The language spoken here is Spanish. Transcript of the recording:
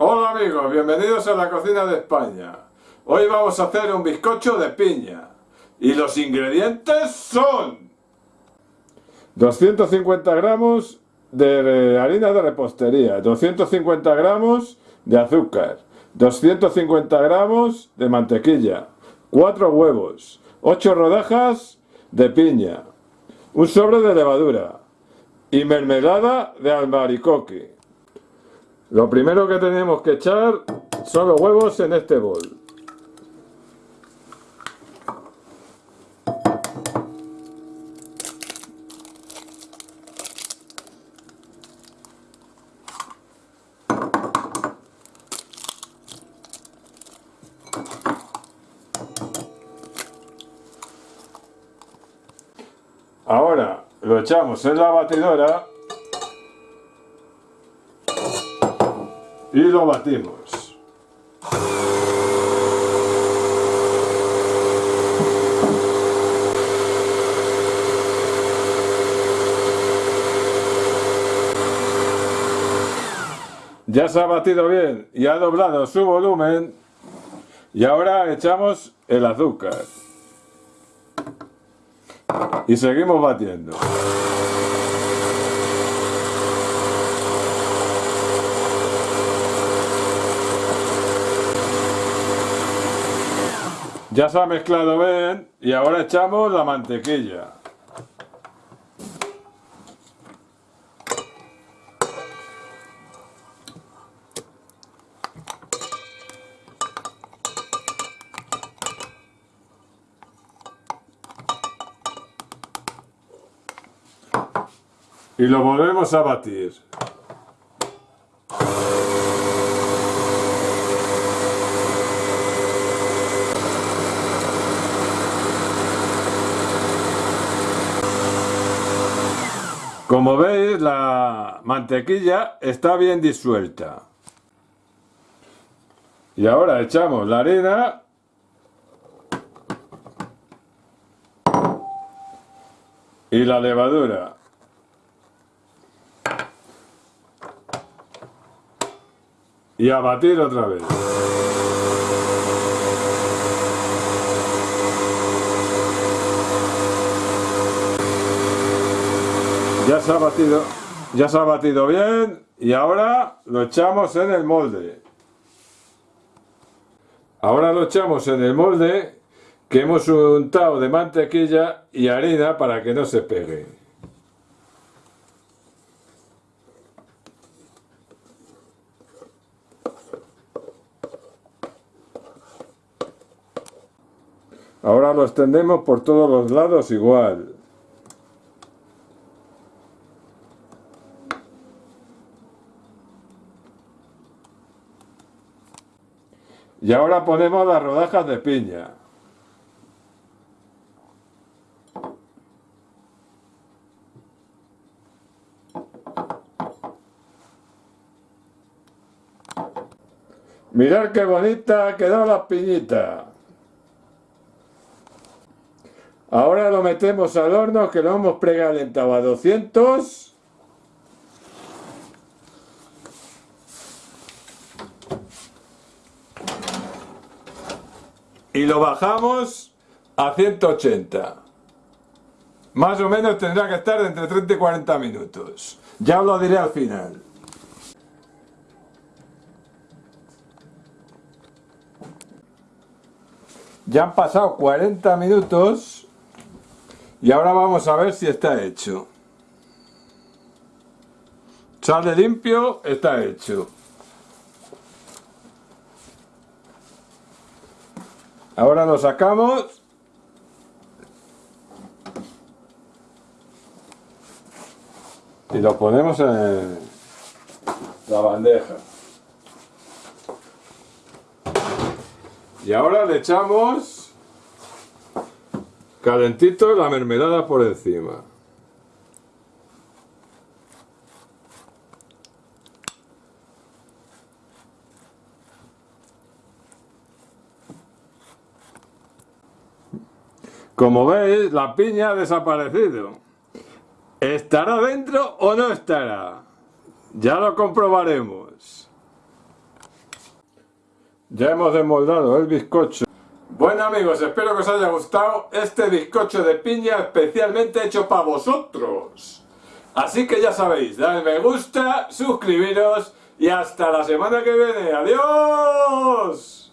Hola amigos, bienvenidos a la cocina de España. Hoy vamos a hacer un bizcocho de piña. Y los ingredientes son... 250 gramos de harina de repostería, 250 gramos de azúcar, 250 gramos de mantequilla, 4 huevos, 8 rodajas de piña, un sobre de levadura y mermelada de albaricoque. Lo primero que tenemos que echar son los huevos en este bol. Ahora lo echamos en la batidora y lo batimos. Ya se ha batido bien y ha doblado su volumen y ahora echamos el azúcar y seguimos batiendo. Ya se ha mezclado bien y ahora echamos la mantequilla. y lo volvemos a batir. Como veis la mantequilla está bien disuelta. Y ahora echamos la harina y la levadura. y a batir otra vez. Ya se ha batido, ya se ha batido bien y ahora lo echamos en el molde. Ahora lo echamos en el molde que hemos untado de mantequilla y harina para que no se pegue. Ahora lo extendemos por todos los lados igual. Y ahora ponemos las rodajas de piña. Mirad qué bonita quedó la piñita. Ahora lo metemos al horno que lo hemos precalentado a 200. Y lo bajamos a 180. Más o menos tendrá que estar entre 30 y 40 minutos. Ya os lo diré al final. Ya han pasado 40 minutos y ahora vamos a ver si está hecho. Sale limpio, está hecho. Ahora lo sacamos. Y lo ponemos en la bandeja. Y ahora le echamos Calentito la mermelada por encima. Como veis, la piña ha desaparecido. ¿Estará dentro o no estará? Ya lo comprobaremos. Ya hemos desmoldado el bizcocho. Bueno amigos, espero que os haya gustado este bizcocho de piña especialmente hecho para vosotros. Así que ya sabéis, dale me gusta, suscribiros y hasta la semana que viene. ¡Adiós!